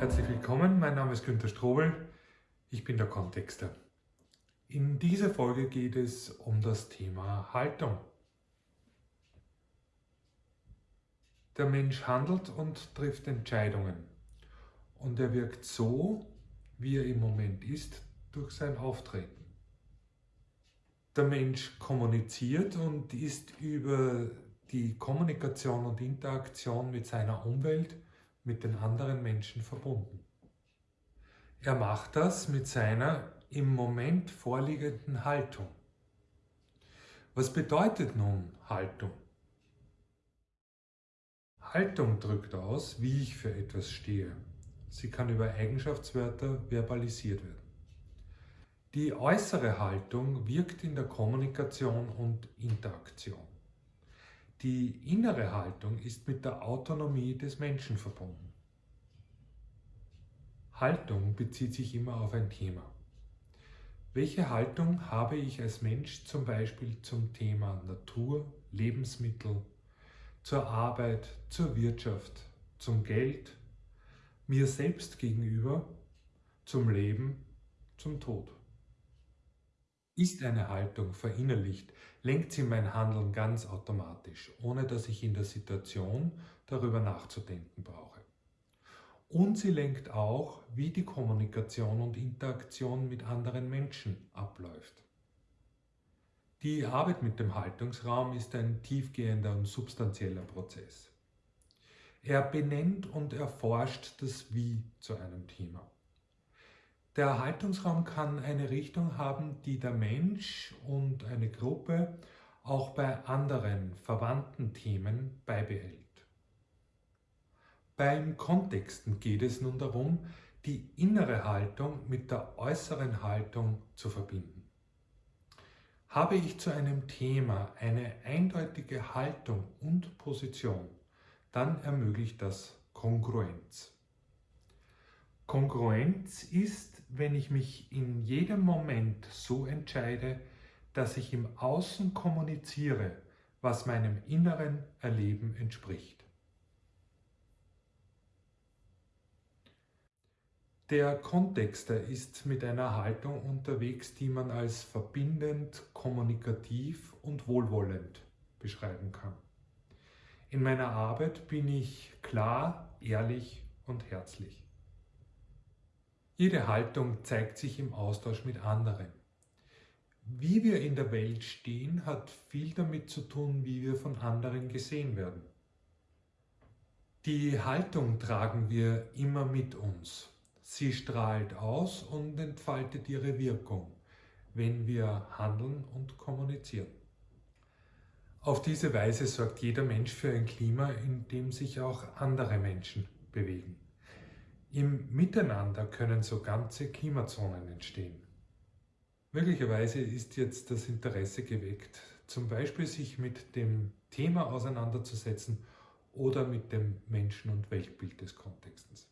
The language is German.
Herzlich willkommen, mein Name ist Günter Strobel, ich bin der Kontexter. In dieser Folge geht es um das Thema Haltung. Der Mensch handelt und trifft Entscheidungen und er wirkt so, wie er im Moment ist, durch sein Auftreten. Der Mensch kommuniziert und ist über die Kommunikation und Interaktion mit seiner Umwelt mit den anderen Menschen verbunden. Er macht das mit seiner im Moment vorliegenden Haltung. Was bedeutet nun Haltung? Haltung drückt aus, wie ich für etwas stehe. Sie kann über Eigenschaftswörter verbalisiert werden. Die äußere Haltung wirkt in der Kommunikation und Interaktion. Die innere Haltung ist mit der Autonomie des Menschen verbunden. Haltung bezieht sich immer auf ein Thema. Welche Haltung habe ich als Mensch zum Beispiel zum Thema Natur, Lebensmittel, zur Arbeit, zur Wirtschaft, zum Geld, mir selbst gegenüber, zum Leben, zum Tod? Ist eine Haltung verinnerlicht, lenkt sie mein Handeln ganz automatisch, ohne dass ich in der Situation darüber nachzudenken brauche. Und sie lenkt auch, wie die Kommunikation und Interaktion mit anderen Menschen abläuft. Die Arbeit mit dem Haltungsraum ist ein tiefgehender und substanzieller Prozess. Er benennt und erforscht das Wie zu einem Thema. Der Erhaltungsraum kann eine Richtung haben, die der Mensch und eine Gruppe auch bei anderen verwandten Themen beibehält. Beim Kontexten geht es nun darum, die innere Haltung mit der äußeren Haltung zu verbinden. Habe ich zu einem Thema eine eindeutige Haltung und Position, dann ermöglicht das Kongruenz. Kongruenz ist, wenn ich mich in jedem Moment so entscheide, dass ich im Außen kommuniziere, was meinem inneren Erleben entspricht. Der Kontexter ist mit einer Haltung unterwegs, die man als verbindend, kommunikativ und wohlwollend beschreiben kann. In meiner Arbeit bin ich klar, ehrlich und herzlich. Jede Haltung zeigt sich im Austausch mit anderen. Wie wir in der Welt stehen, hat viel damit zu tun, wie wir von anderen gesehen werden. Die Haltung tragen wir immer mit uns. Sie strahlt aus und entfaltet ihre Wirkung, wenn wir handeln und kommunizieren. Auf diese Weise sorgt jeder Mensch für ein Klima, in dem sich auch andere Menschen bewegen. Im Miteinander können so ganze Klimazonen entstehen. Möglicherweise ist jetzt das Interesse geweckt, zum Beispiel sich mit dem Thema auseinanderzusetzen oder mit dem Menschen- und Weltbild des Kontextes.